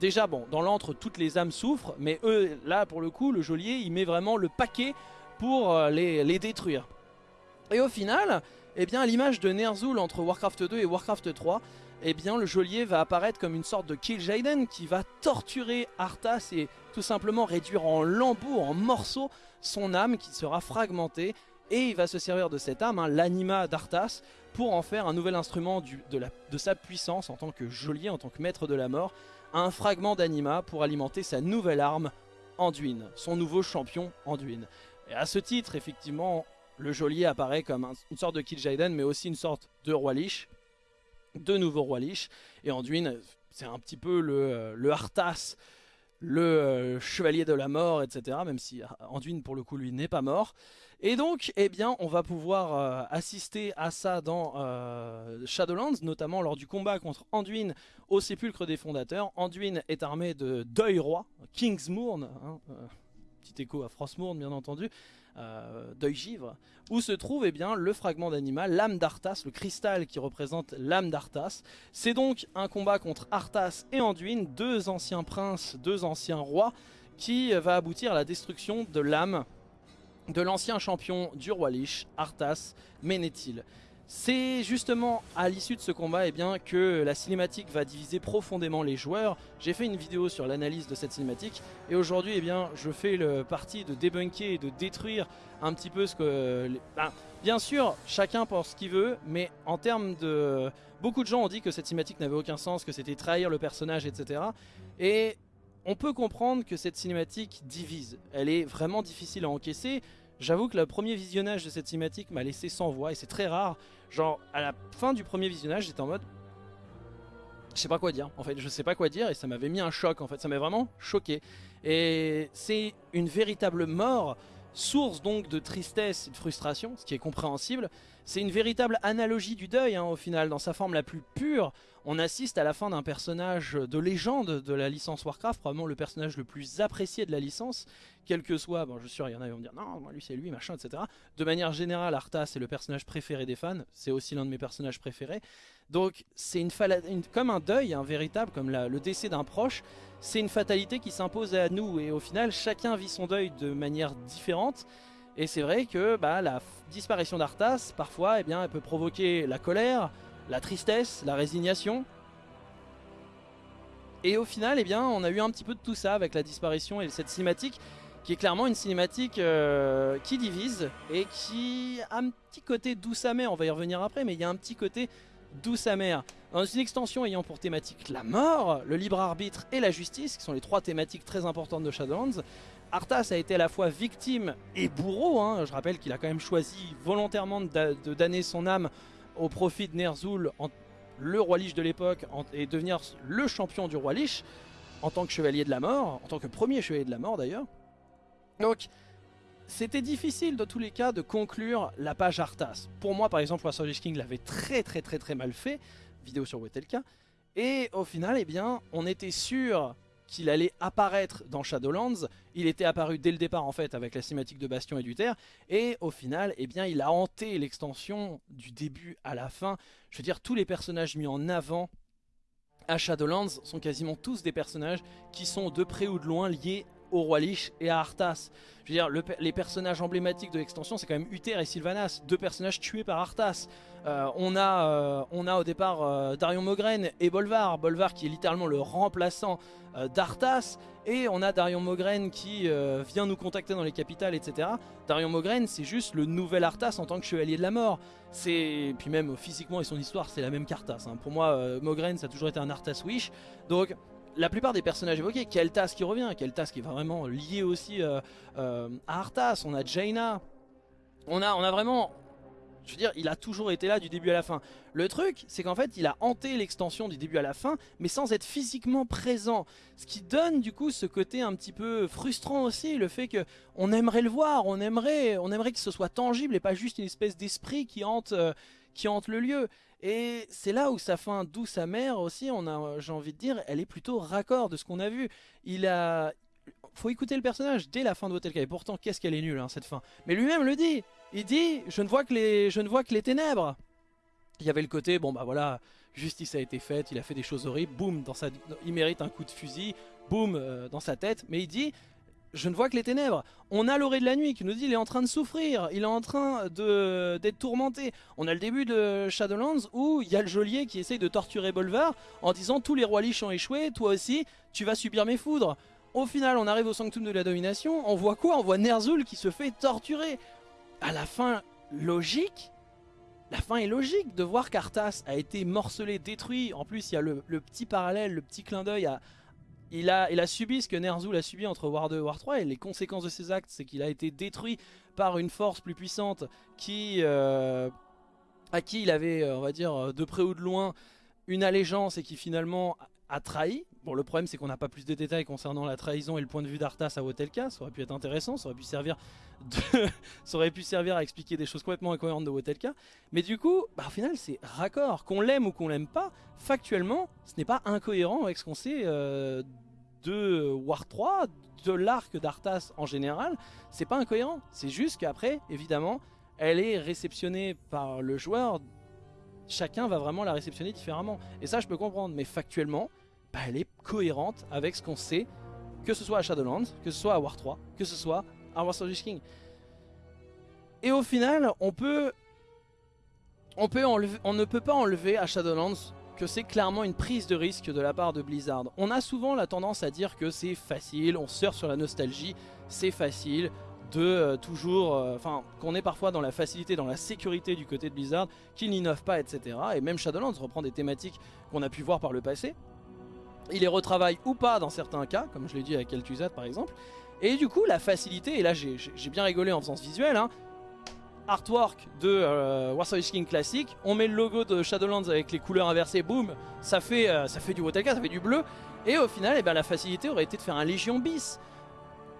Speaker 1: Déjà, bon, dans l'antre, toutes les âmes souffrent, mais eux, là, pour le coup, le geôlier, il met vraiment le paquet pour euh, les, détruire. Et au final, eh bien, l'image de Ner'zhul entre Warcraft 2 et Warcraft 3, eh bien, le geôlier va apparaître comme une sorte de Kill Jaden qui va torturer Arthas et tout simplement réduire en lambeaux, en morceaux, son âme qui sera fragmentée. Et il va se servir de cette âme, hein, l'anima d'Arthas, pour en faire un nouvel instrument de sa puissance en tant que geôlier, en tant que maître de la mort, un fragment d'anima pour alimenter sa nouvelle arme, Anduin, son nouveau champion Anduin. Et à ce titre, effectivement, le geôlier apparaît comme une sorte de Kil'jaeden, mais aussi une sorte de roi lich, de nouveau roi lich. Et Anduin, c'est un petit peu le, le Arthas, le euh, chevalier de la mort, etc. Même si Anduin, pour le coup, lui, n'est pas mort. Et donc, eh bien, on va pouvoir euh, assister à ça dans euh, Shadowlands, notamment lors du combat contre Anduin au sépulcre des fondateurs. Anduin est armé de Deuil Roi, Kingsmourn, hein, euh, petit écho à Frostmourn bien entendu, Deuil Givre, où se trouve eh bien, le fragment d'animal, l'âme d'Arthas, le cristal qui représente l'âme d'Arthas. C'est donc un combat contre Arthas et Anduin, deux anciens princes, deux anciens rois, qui va aboutir à la destruction de l'âme de l'ancien champion du roi Lich, Arthas Ménéthil. C'est justement à l'issue de ce combat eh bien, que la cinématique va diviser profondément les joueurs. J'ai fait une vidéo sur l'analyse de cette cinématique et aujourd'hui eh bien, je fais le parti de débunker et de détruire un petit peu ce que... Ben, bien sûr, chacun pense ce qu'il veut, mais en termes de... Beaucoup de gens ont dit que cette cinématique n'avait aucun sens, que c'était trahir le personnage, etc. Et on peut comprendre que cette cinématique divise. Elle est vraiment difficile à encaisser. J'avoue que le premier visionnage de cette cinématique m'a laissé sans voix et c'est très rare. Genre, à la fin du premier visionnage, j'étais en mode... Je sais pas quoi dire, en fait, je sais pas quoi dire et ça m'avait mis un choc, en fait, ça m'a vraiment choqué. Et c'est une véritable mort, source donc de tristesse et de frustration, ce qui est compréhensible, C'est une véritable analogie du deuil hein, au final, dans sa forme la plus pure. On assiste à la fin d'un personnage de légende de la licence Warcraft, probablement le personnage le plus apprécié de la licence, quel que soit, bon je suis sûr il y en a qui vont me dire non, moi lui c'est lui, machin, etc. De manière générale, Arthas est le personnage préféré des fans, c'est aussi l'un de mes personnages préférés. Donc c'est comme un deuil, un véritable, comme le décès d'un proche, c'est une fatalité qui s'impose à nous et au final chacun vit son deuil de manière différente. Et c'est vrai que bah, la disparition d'Arthas, parfois, eh bien, elle peut provoquer la colère, la tristesse, la résignation. Et au final, eh bien, on a eu un petit peu de tout ça avec la disparition et cette cinématique qui est clairement une cinématique euh, qui divise et qui a un petit côté douce amère, on va y revenir après, mais il y a un petit côté douce amère. Dans une extension ayant pour thématique la mort, le libre arbitre et la justice, qui sont les trois thématiques très importantes de Shadowlands, Arthas a été à la fois victime et bourreau. Hein. Je rappelle qu'il a quand même choisi volontairement de damner son âme au profit de Ner'zhul, le roi Lich de l'époque, et devenir le champion du roi Lich, en tant que chevalier de la mort, en tant que premier chevalier de la mort d'ailleurs. Donc, c'était difficile dans tous les cas de conclure la page Arthas. Pour moi, par exemple, Warsaw King l'avait très très très très mal fait, vidéo sur Wetelka, et au final, eh bien, on était sûr qu'il allait apparaître dans Shadowlands. Il était apparu dès le départ en fait avec la cinématique de Bastion et du Terre. Et au final, eh bien, il a hanté l'extension du début à la fin. Je veux dire, tous les personnages mis en avant à Shadowlands sont quasiment tous des personnages qui sont de près ou de loin liés au Roi Lich et à Arthas. Je veux dire, les personnages emblématiques de l'extension, c'est quand même Uther et Sylvanas, deux personnages tués par Arthas. Euh, on, a, euh, on a au départ euh, Darion Mogren et Bolvar, Bolvar qui est littéralement le remplaçant d'Arthas, et on a Darion Mogren qui vient nous contacter dans les capitales, etc. Darion Mogren, c'est juste le nouvel Arthas en tant que chevalier de la mort. C'est Puis même physiquement et son histoire, c'est la même qu'Arthas. Hein. Pour moi, Mogren, ça a toujours été un Arthas Wish. Donc la plupart des personnages évoqués, Keltas qui revient, Keltas qui est vraiment lié aussi euh, euh, à Arthas, on a Jaina, on a, on a vraiment, je veux dire, il a toujours été là du début à la fin. Le truc, c'est qu'en fait, il a hanté l'extension du début à la fin, mais sans être physiquement présent. Ce qui donne du coup ce côté un petit peu frustrant aussi, le fait que on aimerait le voir, on aimerait, on aimerait que ce soit tangible et pas juste une espèce d'esprit qui hante, euh, qui hante le lieu. Et c'est là où sa fin douce amère aussi, on a, j'ai envie de dire, elle est plutôt raccord de ce qu'on a vu. Il a, faut écouter le personnage dès la fin de Hotel Et pourtant, qu'est-ce qu'elle est nulle hein, cette fin. Mais lui-même le dit. Il dit, je ne vois que les, je ne vois que les ténèbres. Il y avait le côté, bon bah voilà, justice a été faite, il a fait des choses horribles, boum, dans sa, il mérite un coup de fusil, boum, euh, dans sa tête. Mais il dit, je ne vois que les ténèbres. On a l'orée de la nuit qui nous dit il est en train de souffrir, il est en train d'être tourmenté. On a le début de Shadowlands où il y a le geôlier qui essaye de torturer Bolvar en disant tous les rois liches ont échoué, toi aussi tu vas subir mes foudres. Au final on arrive au sanctum de la domination, on voit quoi? On voit Ner'zhul qui se fait torturer. À la fin, logique la fin est logique de voir qu'Arthas a été morcelé, détruit. En plus, il y a le, le petit parallèle, le petit clin d'œil à, il a, il a subi ce que Ner'zhul a subi entre War 2 et War 3 et les conséquences de ses actes c'est qu'il a été détruit par une force plus puissante qui, euh, à qui il avait euh, on va dire de près ou de loin une allégeance et qui finalement a trahi. Bon le problème c'est qu'on n'a pas plus de détails concernant la trahison et le point de vue d'Arthas à Wotelka, ça aurait pu être intéressant, ça aurait pu servir ça aurait pu servir à expliquer des choses complètement incohérentes de Wotelka. Mais du coup, bah, au final c'est raccord, qu'on l'aime ou qu'on l'aime pas, factuellement ce n'est pas incohérent avec ce qu'on sait euh, de War 3, de l'arc d'Arthas en général, c'est pas incohérent. C'est juste qu'après, évidemment, elle est réceptionnée par le joueur. Chacun va vraiment la réceptionner différemment. Et ça, je peux comprendre. Mais factuellement, bah, elle est cohérente avec ce qu'on sait, que ce soit à Shadowlands, que ce soit à War 3, que ce soit à War of King. Et au final, on peut... On, peut on ne peut pas enlever à Shadowlands que c'est clairement une prise de risque de la part de Blizzard. On a souvent la tendance à dire que c'est facile, on sort sur la nostalgie, c'est facile de euh, toujours, euh, enfin qu'on est parfois dans la facilité, dans la sécurité du côté de Blizzard, qu'ils n'innovent pas, etc. Et même Shadowlands reprend des thématiques qu'on a pu voir par le passé. Il les retravaille ou pas dans certains cas, comme je l'ai dit avec Kel'Thuzad par exemple. Et du coup, la facilité, et là j'ai bien rigolé en faisant ce visuel, hein, artwork de euh, Warsaw King classique, on met le logo de Shadowlands avec les couleurs inversées, boum, ça fait, euh, ça fait du Wotelka, ça fait du bleu, et au final, eh ben, la facilité aurait été de faire un Légion bis.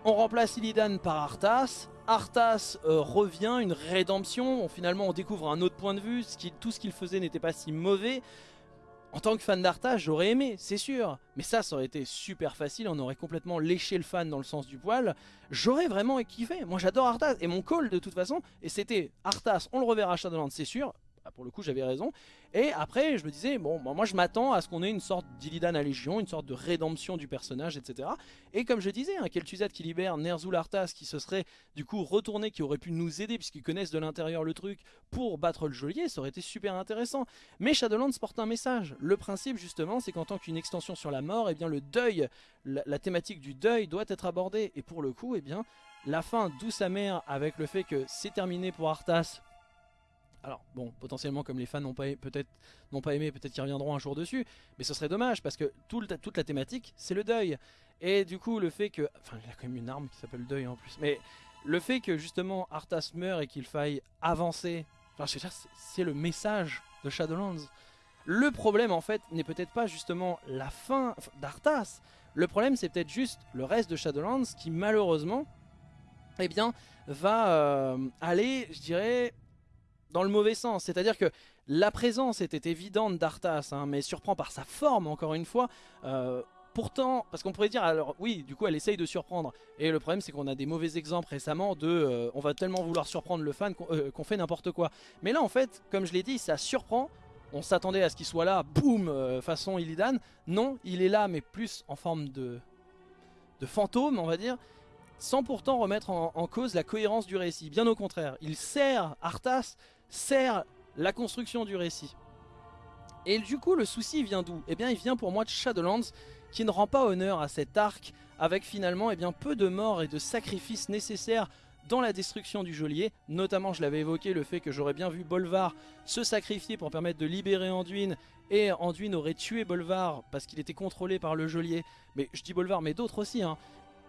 Speaker 1: On remplace Illidan par Arthas. Arthas euh, revient, une rédemption. finalement, on découvre un autre point de vue. tout ce qu'il faisait n'était pas si mauvais. En tant que fan d'Arthas, j'aurais aimé, c'est sûr. Mais ça, ça aurait été super facile. On aurait complètement léché le fan dans le sens du poil. J'aurais vraiment kiffé. Moi, j'adore Arthas. Et mon call, de toute façon, et c'était Arthas, on le reverra à Shadowlands, c'est sûr. Bah, pour le coup j'avais raison. Et après je me disais, bon moi je m'attends à ce qu'on ait une sorte d'Illidan à Légion, une sorte de rédemption du personnage, etc. Et comme je disais, un Kel'Thuzad qui libère Ner'zhul Arthas qui se serait du coup retourné, qui aurait pu nous aider puisqu'ils connaissent de l'intérieur le truc pour battre le geôlier, ça aurait été super intéressant. Mais Shadowlands porte un message. Le principe justement c'est qu'en tant qu'une extension sur la mort, et eh bien le deuil, la, thématique du deuil doit être abordée. Et pour le coup, eh bien la fin douce amère avec le fait que c'est terminé pour Arthas alors bon, potentiellement comme les fans n'ont pas peut-être pas aimé, peut-être qu'ils reviendront un jour dessus, mais ce serait dommage parce que toute la thématique c'est le deuil. Et du coup le fait que, enfin il a quand même une arme qui s'appelle le deuil en plus, mais le fait que justement Arthas meurt et qu'il faille avancer, enfin c'est le message de Shadowlands. Le problème en fait n'est peut-être pas justement la fin d'Arthas, le problème c'est peut-être juste le reste de Shadowlands qui malheureusement eh bien va euh, aller je dirais dans le mauvais sens. C'est-à-dire que la présence était évidente d'Arthas, hein, mais surprend par sa forme, encore une fois. Euh, pourtant, parce qu'on pourrait dire, alors oui, du coup elle essaye de surprendre. Et le problème c'est qu'on a des mauvais exemples récemment de euh, on va tellement vouloir surprendre le fan euh, qu'on fait n'importe quoi. Mais là en fait, comme je l'ai dit, ça surprend. On s'attendait à ce qu'il soit là, boum, façon Illidan. Non, il est là, mais plus en forme de, de fantôme, on va dire sans pourtant remettre en, en, cause la cohérence du récit. Bien au contraire, il sert Arthas sert la construction du récit. Et du coup, le souci vient d'où? Eh bien, il vient pour moi de Shadowlands, qui ne rend pas honneur à cet arc, avec finalement eh bien, peu de morts et de sacrifices nécessaires dans la destruction du geôlier. Notamment, je l'avais évoqué, le fait que j'aurais bien vu Bolvar se sacrifier pour permettre de libérer Anduin, et Anduin aurait tué Bolvar parce qu'il était contrôlé par le geôlier. Mais je dis Bolvar, mais d'autres aussi. Hein.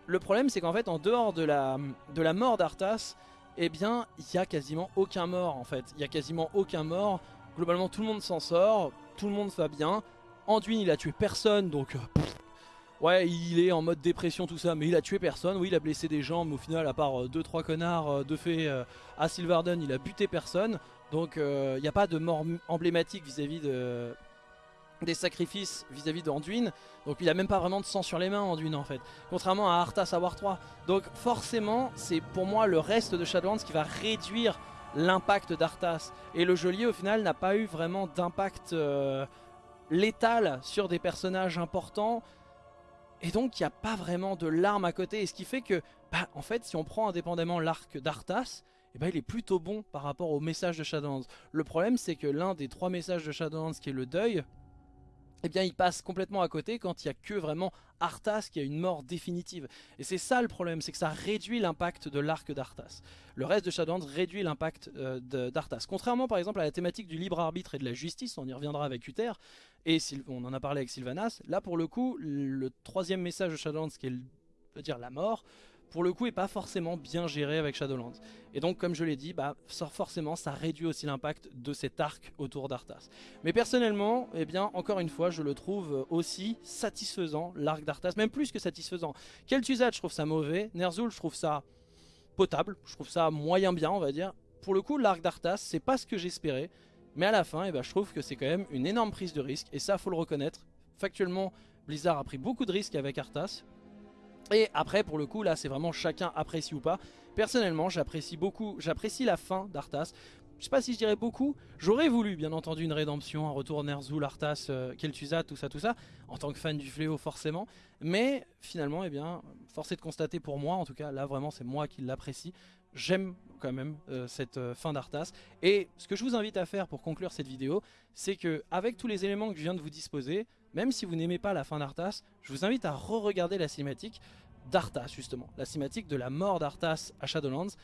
Speaker 1: Le problème, c'est qu'en fait, en dehors de la, de la mort d'Arthas, eh bien, il n'y a quasiment aucun mort en fait. Il n'y a quasiment aucun mort. Globalement, tout le monde s'en sort, tout le monde va bien. Anduin, il a tué personne, donc... Euh, ouais, il est en mode dépression, tout ça, mais il a tué personne. Oui, il a blessé des gens, mais au final, à part 2-3 euh, connards euh, de fait à Sylvarden, il a buté personne. Donc, il n'y a pas de mort emblématique vis-à-vis de, des sacrifices vis-à-vis d'Anduin. Donc il a même pas vraiment de sang sur les mains Anduin en fait. Contrairement à Arthas à War 3. Donc forcément c'est pour moi le reste de Shadowlands qui va réduire l'impact d'Arthas. Et le geôlier au final n'a pas eu vraiment d'impact euh, létal sur des personnages importants. Et donc il n'y a pas vraiment de larmes à côté. Et ce qui fait que, bah, en fait si on prend indépendamment l'arc d'Arthas, eh ben, il est plutôt bon par rapport au message de Shadowlands. Le problème c'est que l'un des trois messages de Shadowlands qui est le deuil, eh bien il passe complètement à côté quand il n'y a que vraiment Arthas qui a une mort définitive. Et c'est ça le problème, c'est que ça réduit l'impact de l'arc d'Arthas. Le reste de Shadowlands réduit l'impact euh, d'Arthas. Contrairement par exemple à la thématique du libre arbitre et de la justice, on y reviendra avec Uther, et on en a parlé avec Sylvanas, là pour le coup, le troisième message de Shadowlands qui est dire la mort, pour le coup est pas forcément bien géré avec Shadowlands. Et donc comme je l'ai dit, bah, forcément ça réduit aussi l'impact de cet arc autour d'Arthas. Mais personnellement, eh bien encore une fois, je le trouve aussi satisfaisant, l'arc d'Arthas, même plus que satisfaisant. Kel'Thuzad, je trouve ça mauvais, Ner'zhul, je trouve ça potable, je trouve ça moyen bien, on va dire. Pour le coup, l'arc d'Arthas, c'est pas ce que j'espérais, mais à la fin, eh ben, je trouve que c'est quand même une énorme prise de risque, et ça faut le reconnaître. Factuellement, Blizzard a pris beaucoup de risques avec Arthas, et après pour le coup là c'est vraiment chacun apprécie ou pas. Personnellement j'apprécie beaucoup, j'apprécie la fin d'Arthas. Je sais pas si je dirais beaucoup, j'aurais voulu bien entendu une rédemption, un retour Ner'zhul, Arthas, euh, Kel'Thuzad, tout ça, tout ça, en tant que fan du fléau forcément, mais finalement, eh bien, force est de constater pour moi, en tout cas là vraiment c'est moi qui l'apprécie, j'aime quand même euh, cette euh, fin d'Arthas, et ce que je vous invite à faire pour conclure cette vidéo, c'est que avec tous les éléments que je viens de vous disposer, même si vous n'aimez pas la fin d'Arthas, je vous invite à re-regarder la cinématique d'Arthas justement, la cinématique de la mort d'Arthas à Shadowlands,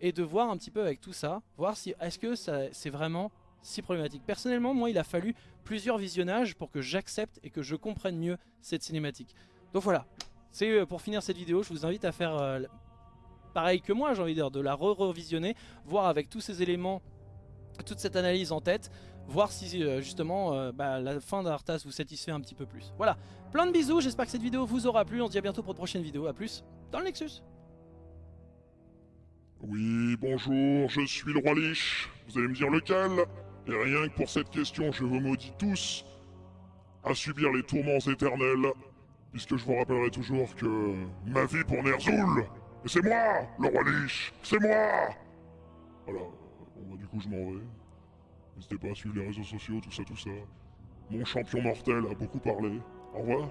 Speaker 1: et de voir un petit peu avec tout ça, voir si est-ce que c'est vraiment si problématique. Personnellement, moi, il a fallu plusieurs visionnages pour que j'accepte et que je comprenne mieux cette cinématique. Donc voilà, c'est euh, pour finir cette vidéo, je vous invite à faire euh, pareil que moi, j'ai envie de de la re-revisionner, voir avec tous ces éléments, toute cette analyse en tête, voir si euh, justement euh, bah, la fin d'Arthas vous satisfait un petit peu plus. Voilà, plein de bisous, j'espère que cette vidéo vous aura plu, on se dit à bientôt pour une prochaine vidéo, à plus dans le Nexus
Speaker 2: Oui, bonjour, je suis le roi Lich. Vous allez me dire lequel? Et rien que pour cette question, je vous maudis tous à subir les tourments éternels, puisque je vous rappellerai toujours que ma vie pour Ner'zhul, c'est moi, le roi Lich, c'est moi Voilà, bah du coup je m'en vais. N'hésitez pas à suivre les réseaux sociaux, tout ça, tout ça. Mon champion mortel a beaucoup parlé. Au revoir.